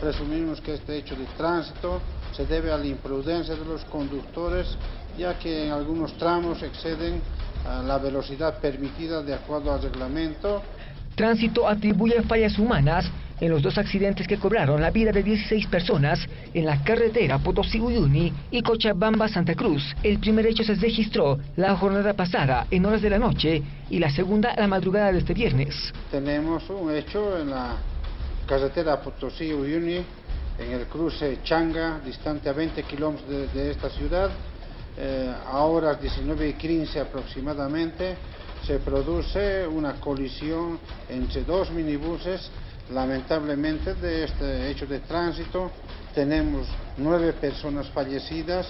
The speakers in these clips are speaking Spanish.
presumimos que este hecho de tránsito se debe a la imprudencia de los conductores, ya que en algunos tramos exceden la velocidad permitida de acuerdo al reglamento. Tránsito atribuye fallas humanas en los dos accidentes que cobraron la vida de 16 personas en la carretera Potosí-Uyuni y Cochabamba-Santa Cruz. El primer hecho se registró la jornada pasada en horas de la noche y la segunda la madrugada de este viernes. Tenemos un hecho en la carretera Potosí-Uyuni, en el cruce Changa, distante a 20 kilómetros de, esta ciudad. Eh, a horas 19 y 15 aproximadamente se produce una colisión entre dos minibuses Lamentablemente de este hecho de tránsito tenemos nueve personas fallecidas.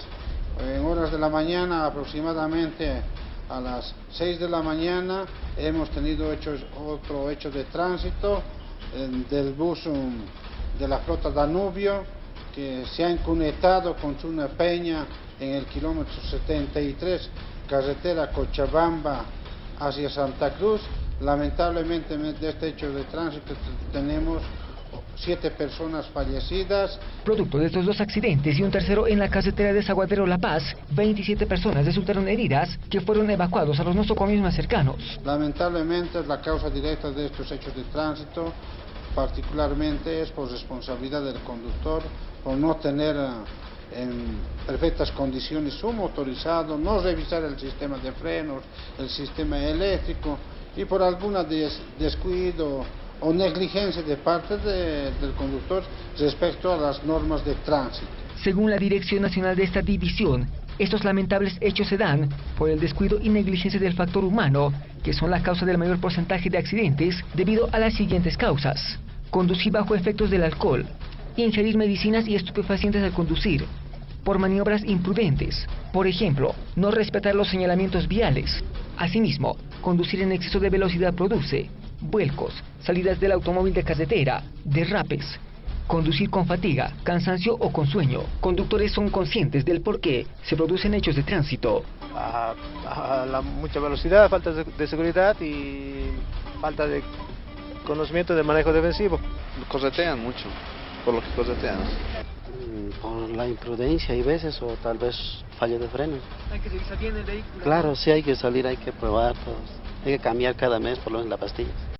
En horas de la mañana, aproximadamente a las seis de la mañana, hemos tenido otro hecho de tránsito del bus um, de la flota Danubio que se ha incunetado contra una peña en el kilómetro 73, carretera Cochabamba hacia Santa Cruz. Lamentablemente de este hecho de tránsito tenemos siete personas fallecidas. Producto de estos dos accidentes y un tercero en la carretera de Zaguadero La Paz, 27 personas resultaron heridas que fueron evacuados a los nosocomios más cercanos. Lamentablemente la causa directa de estos hechos de tránsito particularmente es por responsabilidad del conductor, por no tener eh, en perfectas condiciones su motorizado, no revisar el sistema de frenos, el sistema eléctrico, y por alguna descuido o negligencia de parte del conductor respecto a las normas de tránsito. Según la Dirección Nacional de esta división, estos lamentables hechos se dan por el descuido y negligencia del factor humano, que son la causa del mayor porcentaje de accidentes debido a las siguientes causas. Conducir bajo efectos del alcohol, ingerir medicinas y estupefacientes al conducir, por maniobras imprudentes, por ejemplo, no respetar los señalamientos viales. Asimismo, Conducir en exceso de velocidad produce vuelcos, salidas del automóvil de carretera, derrapes. Conducir con fatiga, cansancio o con sueño. Conductores son conscientes del por qué se producen hechos de tránsito. A, la mucha velocidad, falta de, seguridad y falta de conocimiento del manejo defensivo. Corretean mucho, por lo que corretean. Mm, por la imprudencia y veces o tal vez fallo de frenos. ¿Hay que revisar bien el vehículo? Claro, sí hay que salir, hay que probar, todos. Hay que cambiar cada mes por lo menos la pastilla.